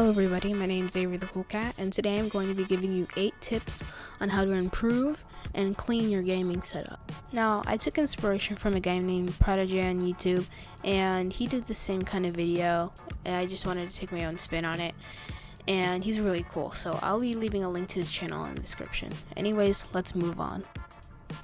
Hello everybody, my name is Avery the Cool Cat, and today I'm going to be giving you 8 tips on how to improve and clean your gaming setup. Now, I took inspiration from a guy named Prodigy on YouTube, and he did the same kind of video, and I just wanted to take my own spin on it, and he's really cool, so I'll be leaving a link to his channel in the description. Anyways, let's move on.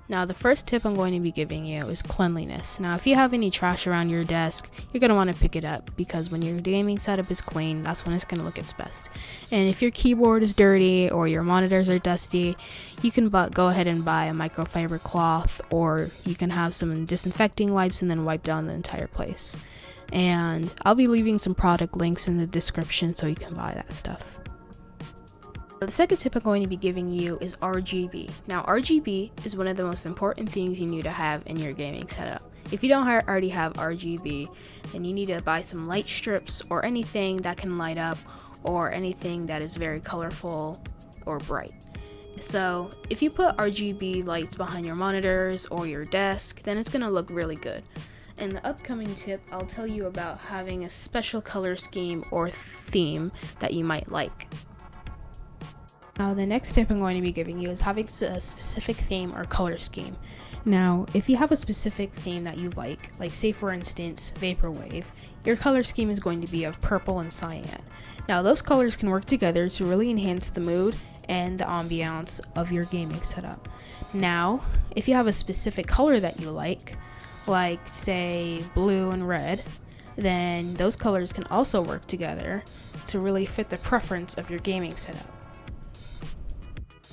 Now the first tip I'm going to be giving you is cleanliness. Now if you have any trash around your desk, you're going to want to pick it up because when your gaming setup is clean, that's when it's going to look its best. And if your keyboard is dirty or your monitors are dusty, you can go ahead and buy a microfiber cloth or you can have some disinfecting wipes and then wipe down the entire place. And I'll be leaving some product links in the description so you can buy that stuff. The second tip I'm going to be giving you is RGB. Now RGB is one of the most important things you need to have in your gaming setup. If you don't already have RGB, then you need to buy some light strips or anything that can light up or anything that is very colorful or bright. So if you put RGB lights behind your monitors or your desk, then it's going to look really good. In the upcoming tip, I'll tell you about having a special color scheme or theme that you might like. Now the next tip I'm going to be giving you is having a specific theme or color scheme. Now, if you have a specific theme that you like, like say for instance, Vaporwave, your color scheme is going to be of purple and cyan. Now those colors can work together to really enhance the mood and the ambiance of your gaming setup. Now, if you have a specific color that you like, like say blue and red, then those colors can also work together to really fit the preference of your gaming setup.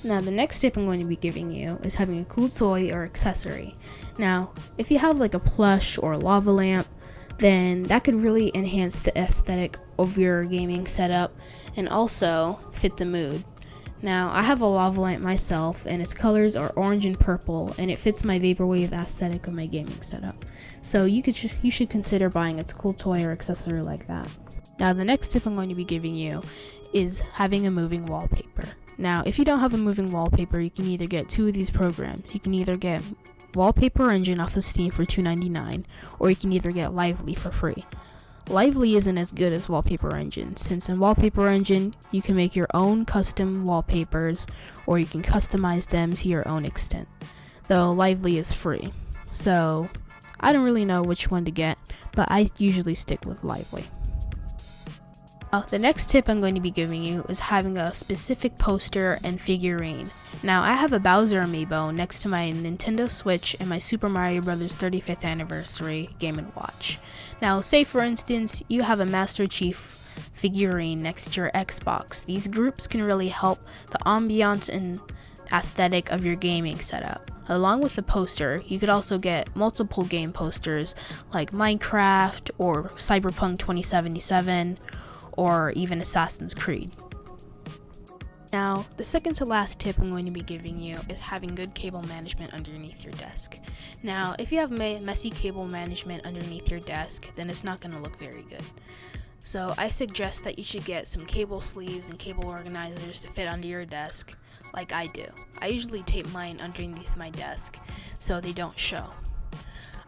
Now the next tip I'm going to be giving you is having a cool toy or accessory. Now, if you have like a plush or a lava lamp, then that could really enhance the aesthetic of your gaming setup and also fit the mood. Now, I have a lava lamp myself, and its colors are orange and purple, and it fits my vaporwave aesthetic of my gaming setup. So you could you should consider buying a cool toy or accessory like that. Now, the next tip I'm going to be giving you is having a moving wallpaper. Now, if you don't have a moving wallpaper, you can either get two of these programs. You can either get Wallpaper Engine off of Steam for $2.99, or you can either get Lively for free. Lively isn't as good as Wallpaper Engine, since in Wallpaper Engine, you can make your own custom wallpapers, or you can customize them to your own extent, though Lively is free. So, I don't really know which one to get, but I usually stick with Lively. Uh, the next tip I'm going to be giving you is having a specific poster and figurine. Now I have a Bowser amiibo next to my Nintendo Switch and my Super Mario Bros 35th anniversary Game & Watch. Now say for instance you have a Master Chief figurine next to your Xbox. These groups can really help the ambiance and aesthetic of your gaming setup. Along with the poster, you could also get multiple game posters like Minecraft or Cyberpunk 2077 or even Assassin's Creed. Now, the second to last tip I'm going to be giving you is having good cable management underneath your desk. Now, if you have messy cable management underneath your desk, then it's not going to look very good. So I suggest that you should get some cable sleeves and cable organizers to fit under your desk, like I do. I usually tape mine underneath my desk so they don't show.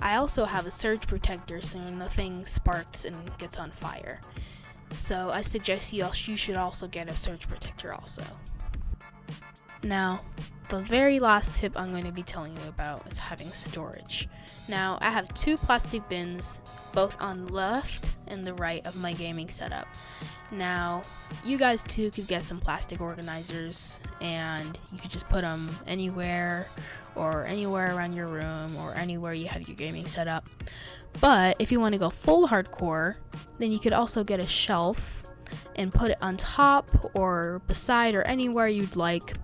I also have a surge protector so nothing sparks and gets on fire. So I suggest you, you should also get a surge protector also. Now, the very last tip I'm going to be telling you about is having storage. Now, I have two plastic bins, both on the left and the right of my gaming setup. Now, you guys too could get some plastic organizers and you could just put them anywhere or anywhere around your room or anywhere you have your gaming setup. But if you want to go full hardcore, then you could also get a shelf and put it on top or beside or anywhere you'd like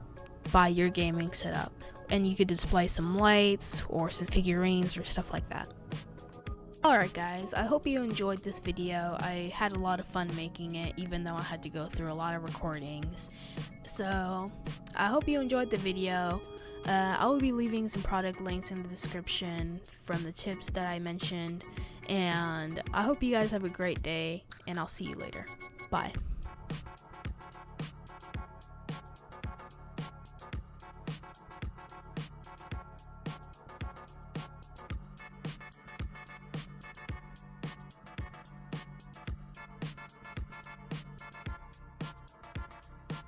by your gaming setup. And you could display some lights or some figurines or stuff like that. Alright guys, I hope you enjoyed this video. I had a lot of fun making it even though I had to go through a lot of recordings. So, I hope you enjoyed the video. Uh, I will be leaving some product links in the description from the tips that I mentioned. And I hope you guys have a great day and I'll see you later. Bye.